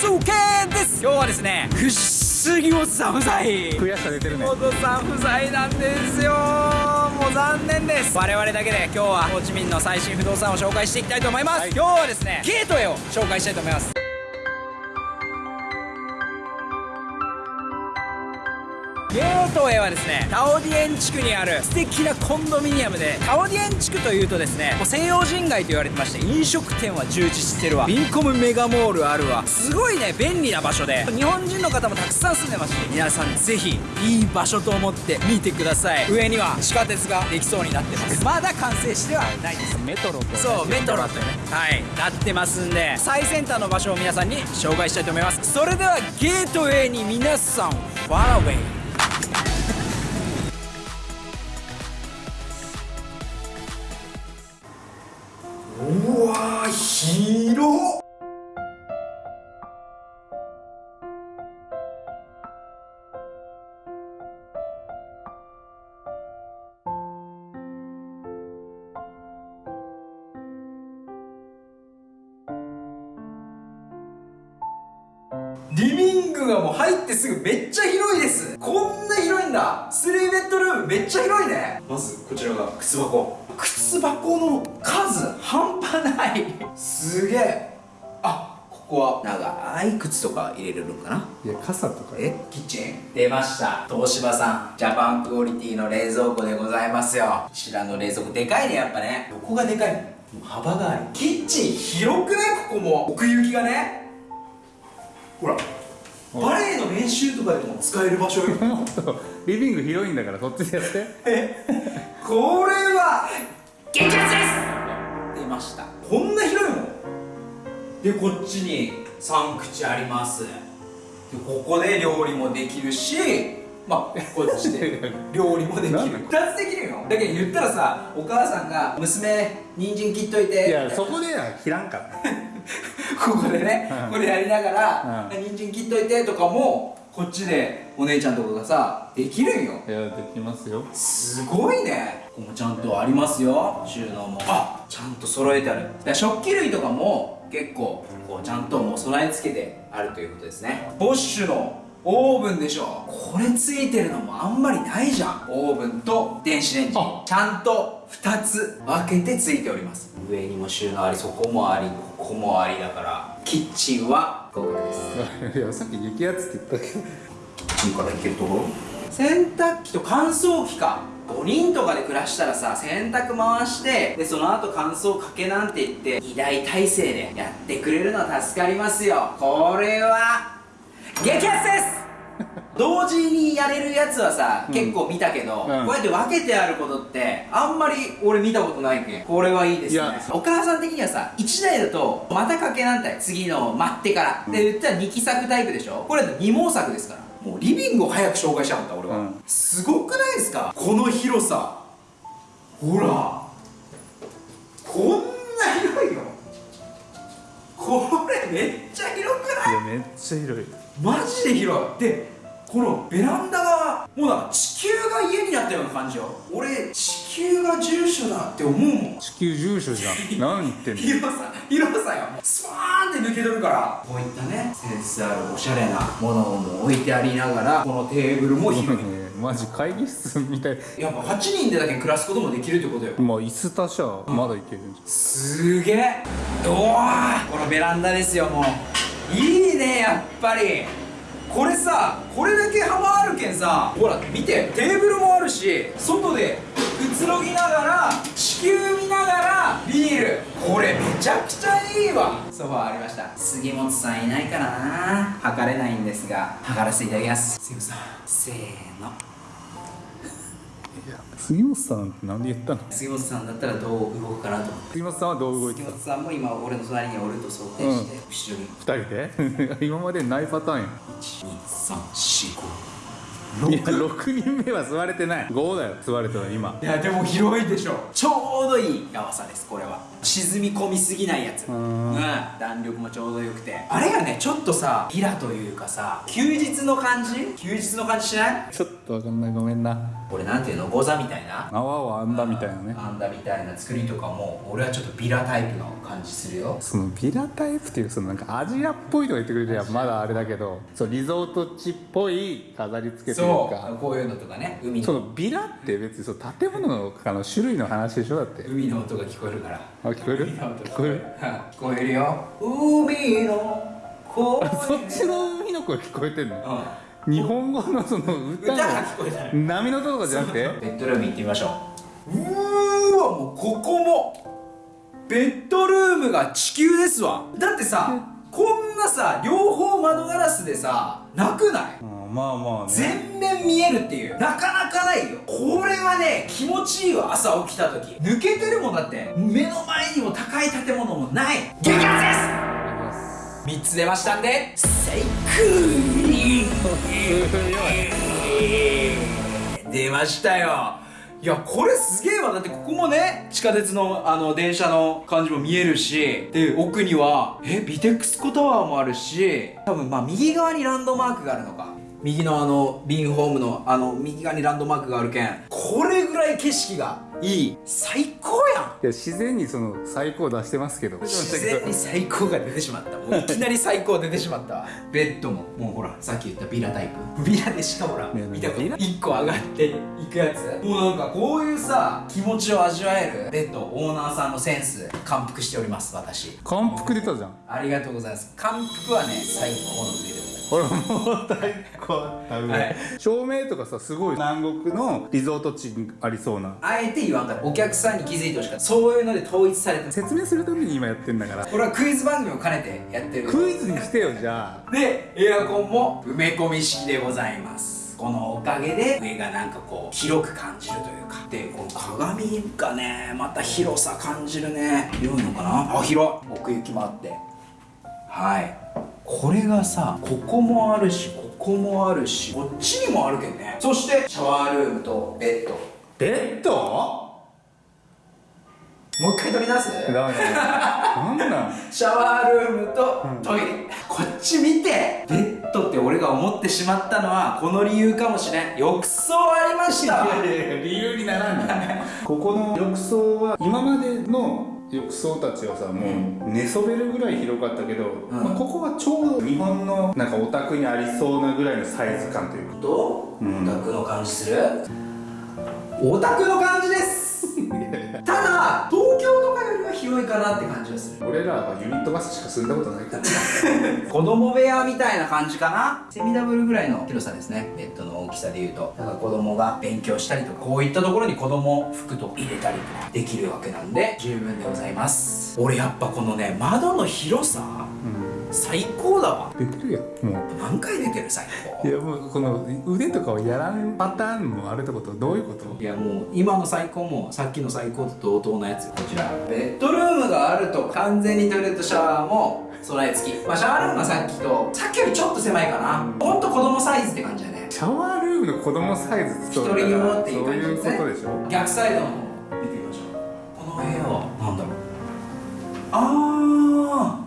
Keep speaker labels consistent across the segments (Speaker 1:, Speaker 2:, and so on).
Speaker 1: スケです。今日はですね不思議もさん不在
Speaker 2: 悔しさ出てるね。
Speaker 1: 元さん不在なんですよ。もう残念です。我々だけで今日はホーチミンの最新不動産を紹介していきたいと思います、今日はですねゲートウェイを紹介したいと思いますゲートウェイはですねタオディエン地区にある素敵なコンドミニアムでタオディエン地区というとですねもう西洋人街と言われてまして飲食店は充実してるわ。ビンコムメガモールあるわ。すごいね便利な場所で。日本人の方もたくさん住んでますし皆さんぜひいい場所と思って見てください。上には地下鉄ができそうになってます。まだ完成してはないです。
Speaker 2: メトロと
Speaker 1: そうメトロとね。はいなってますんで最先端の場所を皆さんに紹介したいと思います。それではゲートウェイに皆さんファローウェイ広っ。リビングがもう入ってすぐめっちゃ広いです。こんなんだ3ベッドルームめっちゃ広いね。まずこちらが靴箱。靴箱の数半端ない。すげえ。あここは長い靴とか入れれるのかな？い
Speaker 2: や傘とか。
Speaker 1: えキッチン？出ました。東芝さんジャパンクオリティの冷蔵庫でございますよ。こちらの冷蔵庫でかいねやっぱね。どこがでかいの？幅がある。キッチン広くないここも。奥行きがね。ほらバレエの練習とかでも使える場所よ
Speaker 2: リビング広いんだからそっちでやって。
Speaker 1: これは。激アツです。出ました。こんな広いもんでこっちに3口あります。でここで料理もできるしまあこっちで料理もできる。
Speaker 2: なんで
Speaker 1: ？2つできるよだけど言ったらさお母さんが「娘人参切っといて」
Speaker 2: いやそこでは切らんから
Speaker 1: ここでね、
Speaker 2: うん。
Speaker 1: これやりながら、
Speaker 2: うん。
Speaker 1: 人参切っといてとかもこっちでお姉ちゃんとかがさできるんよ。
Speaker 2: いやできますよ。
Speaker 1: すごいね。ここもちゃんとありますよ収納も。あちゃんと揃えてある。だ食器類とかも結構こうちゃんともう備え付けてあるということですね。ボッシュのオーブンでしょ。これついてるのもあんまりないじゃん。オーブンと電子レンジ。
Speaker 2: あ。
Speaker 1: ちゃんと2つ分けてついております。上にも収納ありそこもありここもありだからキッチンは合格です。
Speaker 2: いやさっき激アツって言ったけど。
Speaker 1: キッチンから行けるところ洗濯機と乾燥機か。5人とかで暮らしたらさ洗濯回してでその後乾燥かけなんて言って2台体制でやってくれるのは助かりますよ。これは激アツです同時にやれるやつはさ、
Speaker 2: うん。
Speaker 1: 結構見たけど、
Speaker 2: うん。
Speaker 1: こうやって分けてあることってあんまり俺見たことないけん。これはいいですね。お母さん的にはさ1台だとまたかけなんたい次の待ってから、で言ったら2期作タイプでしょ？これだと2毛作ですから。もうリビングを早く紹介したかった俺は、
Speaker 2: うん。
Speaker 1: すごくないですか？この広さ。ほら。こんな広いよこれめっちゃ広くない
Speaker 2: いやめっちゃ広い。
Speaker 1: マジで広い。でこのベランダがもうなんか地球が家になったような感じよ。俺地球が住所だって思うもん。
Speaker 2: 地球住所じゃん。何言ってんの？
Speaker 1: 広さ広さよ。スパーンって抜け取るから。こういったねセンスあるおしゃれなものも置いてありながらこのテーブルも広い。
Speaker 2: ね マジ会議室みたい。
Speaker 1: やっぱ8人でだけ暮らすこともできるってことよ。
Speaker 2: まあ椅子足しゃまだいけるんじ
Speaker 1: すげえ。うわーこのベランダですよもういいねやっぱり。これさこれだけ幅あるけんさほら見てテーブルもあるし外でくつろぎながら地球見ながらビール。これめちゃくちゃいいわ。ソファーありました。杉本さんいないからな。測れないんですが測らせていただきます。杉本さんせーの。
Speaker 2: いや杉本さんって何で言ったの？
Speaker 1: 杉本さんだったらどう動くかなと思って
Speaker 2: 杉本さんはどう動いてた？
Speaker 1: 杉本さんも今俺の隣におると想定して、後ろに。
Speaker 2: 二人で？今までないパターンや
Speaker 1: 12345
Speaker 2: いや6人目は座れてない。5だよ座れたの今。
Speaker 1: いやでも広いでしょ。ちょうどいい長さですこれは。沈み込みすぎないやつ。
Speaker 2: う
Speaker 1: うんん弾力もちょうどよくて。あれがねちょっとさビラというかさ休日の感じ？休日の感じしない？
Speaker 2: ちょっとわかんない。ごめんな
Speaker 1: これなんていうのゴザみたいな？
Speaker 2: 泡を編んだみたいなね。
Speaker 1: あんだみたいな作りとかも俺はちょっとビラタイプの感じするよ。
Speaker 2: そのビラタイプっていうそのなんかアジアっぽいとか言ってくれりゃまだあれだけどそうリゾート地っぽい飾り付けという
Speaker 1: そう
Speaker 2: か
Speaker 1: こういうのとかね海
Speaker 2: そ
Speaker 1: の
Speaker 2: のビラって別にそう建物のあの種類の話でしょ？だって。
Speaker 1: 海の音が聞こえるから。
Speaker 2: あ聞こえる？聞こえる。
Speaker 1: 聞こえる？よ。海の声。
Speaker 2: そっちの海の声聞こえてんの？
Speaker 1: うん
Speaker 2: 日本語のその歌
Speaker 1: 歌が聞こえた
Speaker 2: の波の音とかじゃなくて？
Speaker 1: ベッドルーム行ってみましょう。うーわもうここもベッドルームが地球ですわ。だってさこんなさ両方窓ガラスでさなくない？
Speaker 2: うんまあまあね。
Speaker 1: 全面見えるっていう。なかなかないよ。これはね気持ちいいわ朝起きた時。抜けてるもんだって。目の前にも高い建物もない。激アツです3つ出ましたんで最高出ましたよ。いやこれすげえわ。だってここもね地下鉄のあの電車の感じも見えるしで奥にはえビテックスコタワーもあるし多分まあ右側にランドマークがあるのか。右のあのビンホームのあの右側にランドマークがあるけん。これぐらい景色がいい最高やん。
Speaker 2: いや自然にその最高出してますけど。
Speaker 1: 自然に最高が出てしまった。もう いきなり最高出てしまったわ。ベッドも。もうほらさっき言ったビラタイプ。ビラでしかほら
Speaker 2: ね
Speaker 1: 見たこと
Speaker 2: ビラ。
Speaker 1: 1個上がっていくやつ。もうなんかこういうさ気持ちを味わえる。ベッドオーナーさんのセンス感服しております私。
Speaker 2: 感服出たじゃん。
Speaker 1: ありがとうございます。感服はね最高の上でございます
Speaker 2: これもう最高だね、
Speaker 1: はい。
Speaker 2: 照明とかさすごい。南国のリゾート地にありそうな。
Speaker 1: あえて言わんからお客さんに気づいてほしかった。そういうので統一されてる。
Speaker 2: 説明するために今やってんだから。
Speaker 1: これはクイズ番組を兼ねてやってる。
Speaker 2: クイズにしてよじゃあ。
Speaker 1: でエアコンも埋め込み式でございます。このおかげで上がなんかこう広く感じるというか。でこの鏡がねまた広さ感じるね。広いのかな？あ広い。奥行きもあって。はいこれがさここもあるしここもあるしこっちにもあるけんね。そしてシャワールームとベッド。
Speaker 2: ベッド？
Speaker 1: もう一回取り出す？
Speaker 2: ダメだなんなん？
Speaker 1: シャワールームとトイレ、こっち見てベッドって俺が思ってしまったのはこの理由かもしれん。浴槽ありました。
Speaker 2: 理由にならんねここの浴槽は今までの浴槽たちはさもう寝そべるぐらい広かったけど、まあ、ここはちょうど日本のなんかお宅にありそうなぐらいのサイズ感というか。
Speaker 1: どう？
Speaker 2: うん。
Speaker 1: オタクの感じする？オタクの感じです！ただ広いかなって感じがする。
Speaker 2: 俺らはユニットバスしか住んだことないから。
Speaker 1: 子供部屋みたいな感じかな。セミダブルぐらいの広さですね。ベッドの大きさでいうと。だから子供が勉強したりとかこういったところに子供服とか入れたりとかできるわけなんで十分でございます。俺やっぱこのね窓の広さ最高だわ。
Speaker 2: 出てるやんも
Speaker 1: 何回出てる最高。
Speaker 2: ういやもうこの腕とかをやらんパターンもあるってことどういうこと？
Speaker 1: いやもう今の最高もさっきの最高と同等のやつこちら。ベッドルームがあると完全にトイレットシャワーも備え付き。まあシャワールームはさっきとさっきよりちょっと狭いかな。ほんと子供サイズって感じだね。
Speaker 2: シャワールームの子供サイズ
Speaker 1: 一人用っていう
Speaker 2: そういう
Speaker 1: 感じですね
Speaker 2: ことでしょ？
Speaker 1: 逆サイドの方見てみましょう。この部屋は何だろう。あー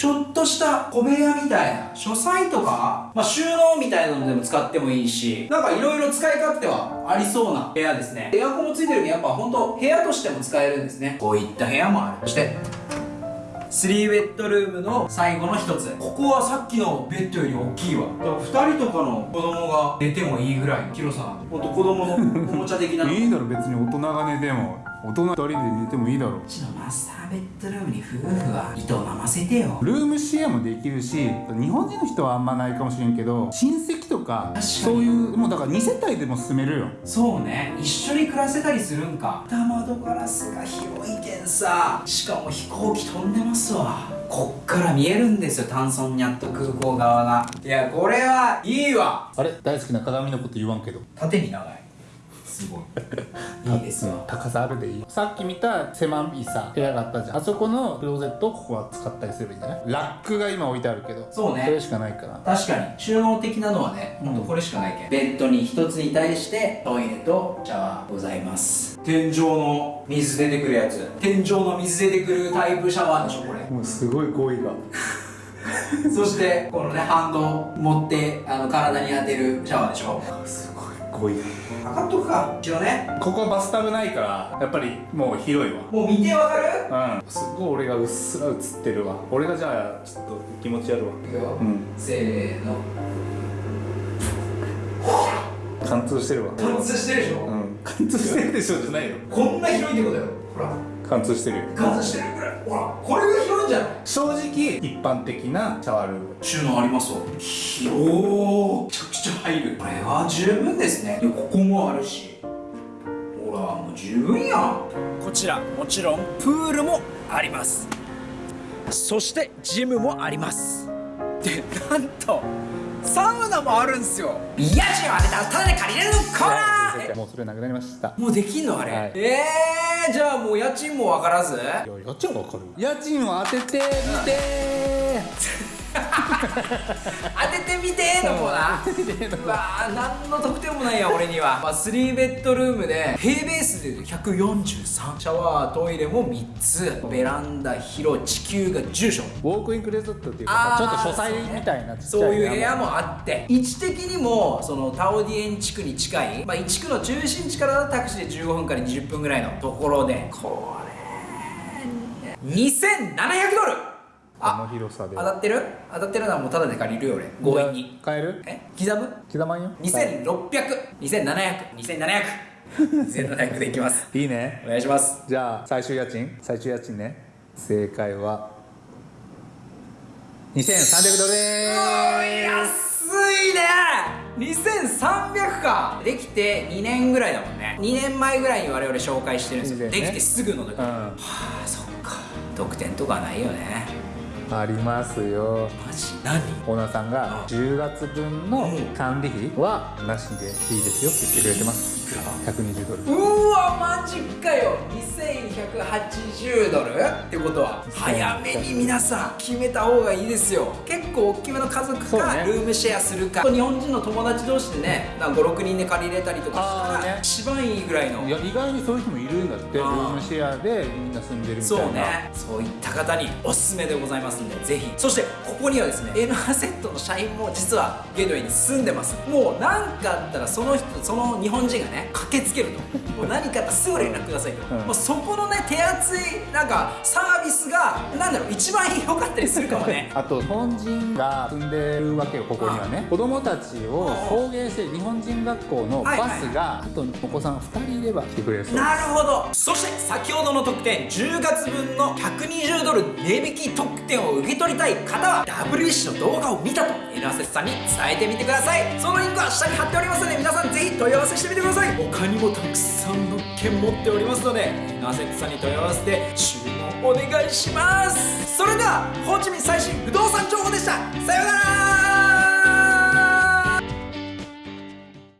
Speaker 1: ちょっとした小部屋みたいな書斎とか、まあ、収納みたいなのでも使ってもいいしなんかいろいろ使い勝手はありそうな部屋ですね。エアコンもついてるんでやっぱ本当部屋としても使えるんですね。こういった部屋もある。そして3ベッドルームの最後の一つ。ここはさっきのベッドより大きいわ。だから2人とかの子供が寝てもいいぐらいの広さんほんと子供のおもちゃ的な。
Speaker 2: いいだろ別に大人が寝ても。大人2人で寝てもいいだろ
Speaker 1: う。ちのマスターベッドルームに夫婦は糸をませてよ。
Speaker 2: ルームシェアもできるし日本人の人はあんまないかもしれんけど親戚とか
Speaker 1: に
Speaker 2: そういうもうだから2世帯でも住めるよ。
Speaker 1: そうね。一緒に暮らせたりするんか。二窓ガラスが広いけんさ。しかも飛行機飛んでますわ。こっから見えるんですよタンソンニャット空港側が。いやこれはいいわ。
Speaker 2: あれ？大好きな鏡のこと言わんけど。
Speaker 1: 縦に長いすごい。いいですわ
Speaker 2: 高さあるでいい。さっき見た狭いさ部屋があったじゃん。あそこのクローゼットをここは使ったりすればいいんじゃない？ラックが今置いてあるけど
Speaker 1: そうね。
Speaker 2: それしかないから。
Speaker 1: 確かに。収納的なのはねほん。とこれしかないけん、ベッドに一つに対してトイレとシャワーございます。天井の水出てくるやつ。天井の水出てくるタイプシャワーでしょこれ。
Speaker 2: もうすごい語彙が。
Speaker 1: そしてこのねハンド持ってあの体に当てるシャワーでしょ。
Speaker 2: すごい語ごい
Speaker 1: 測っとくか。一応ね。
Speaker 2: ここバスタブないからやっぱりもう広いわ。
Speaker 1: もう見てわかる？
Speaker 2: うん。すごい俺がうっすら映ってるわ。俺がじゃあちょっと気持ちやるわ。
Speaker 1: いくよ、
Speaker 2: うん。
Speaker 1: せーの。
Speaker 2: 貫通してるわ。
Speaker 1: 貫通してるでしょ、
Speaker 2: うん貫通してるでしょじゃないよ。
Speaker 1: こんな広いってことよほら。
Speaker 2: 貫通してるよ。
Speaker 1: 貫通してる。ぐらいほらこれが広いんじゃない
Speaker 2: 正直一般的なシャワールーム
Speaker 1: 収納ありますわ広おめちゃくちゃ入る。これは十分ですね。いやここもあるし。ほらもう十分やん。こちらもちろんプールもあります。そしてジムもあります。でなんとサウナもあるんすよ。家賃を当てたらタダで借りれるのコーナー
Speaker 2: もうそれなくなりました。
Speaker 1: もうできんのあれ、
Speaker 2: はい。
Speaker 1: えー、じゃあもう家賃も分からず？
Speaker 2: いや家賃わかる家賃を当ててみて
Speaker 1: 当ててみてーのコーナー。うわー何の得点もないや俺には、まあ、3ベッドルームで平ベースで143シャワートイレも3つ。ベランダ広地球が10床
Speaker 2: ウォークインクレートっていうかちょっと書斎みたいな
Speaker 1: そういう部屋
Speaker 2: も
Speaker 1: もあって。位置的にもそのタオディエン地区に近い、まあ、地区の中心地からタクシーで15分から20分ぐらいのところで。これ2700ドル
Speaker 2: この広さで。
Speaker 1: 当たってる？当たってるのはもうタダで借りるよ俺。強引に。
Speaker 2: 買える？
Speaker 1: え？刻む？
Speaker 2: 刻まんよ。
Speaker 1: 260027002700 2700でいきます。
Speaker 2: いいね。
Speaker 1: お願いします。
Speaker 2: じゃあ最終家賃？最終家賃ね。正解は。2300ドルでーす
Speaker 1: 安いね。2300か。できて2年ぐらいだもんね。2年前ぐらいに我々紹介してるんですよ、
Speaker 2: ね。
Speaker 1: できてすぐの時、
Speaker 2: うん。
Speaker 1: はあそっか。得点とかはないよね
Speaker 2: ありますよ。
Speaker 1: マジ？何？
Speaker 2: オーナーさんが10月分の管理費はなしでいいですよって言ってくれてます。
Speaker 1: いくら
Speaker 2: 120ドル
Speaker 1: うわマジかよ。2180ドル？ってことは早めに皆さん決めた方がいいですよ。結構大きめの家族かルームシェアするか。日本人の友達同士でね56人で借りれたりとかしたら
Speaker 2: ね。
Speaker 1: 一番いいぐらいの。
Speaker 2: いや意外にそういう人もいるんだってル
Speaker 1: ー
Speaker 2: ムシェアでみんな住んでるみたいな。
Speaker 1: そうね。そういった方におすすめでございますんでぜひ。そしてここにはですね N アセットの社員も実はゲートウェイに住んでます。もう何かあったらその人その日本人がね駆けつけると。もう何かあったらすぐ連絡くださいと、
Speaker 2: うん。
Speaker 1: もうそこのね手厚いなんかサービスがなんだろう一番良かったりするかもね。
Speaker 2: あと日本人が住んでるわけよここにはね。子供たちを送迎して日本人学校のバスがあとお子さん2人いれば来てくれるそうです。
Speaker 1: なるほど。そして先ほどの特典10月分の120ドル値引き特典を受け取りたい方は WBC の動画を見たと N アセスさんに伝えてみてください。そのリンクは下に貼っておりますので皆さんぜひ問い合わせしてみてください。他にもたくさん物件持っておりますので N アセスさんに問い合わせて注文お願いします。それではホーチミン最新不動産情報でした。さようなら。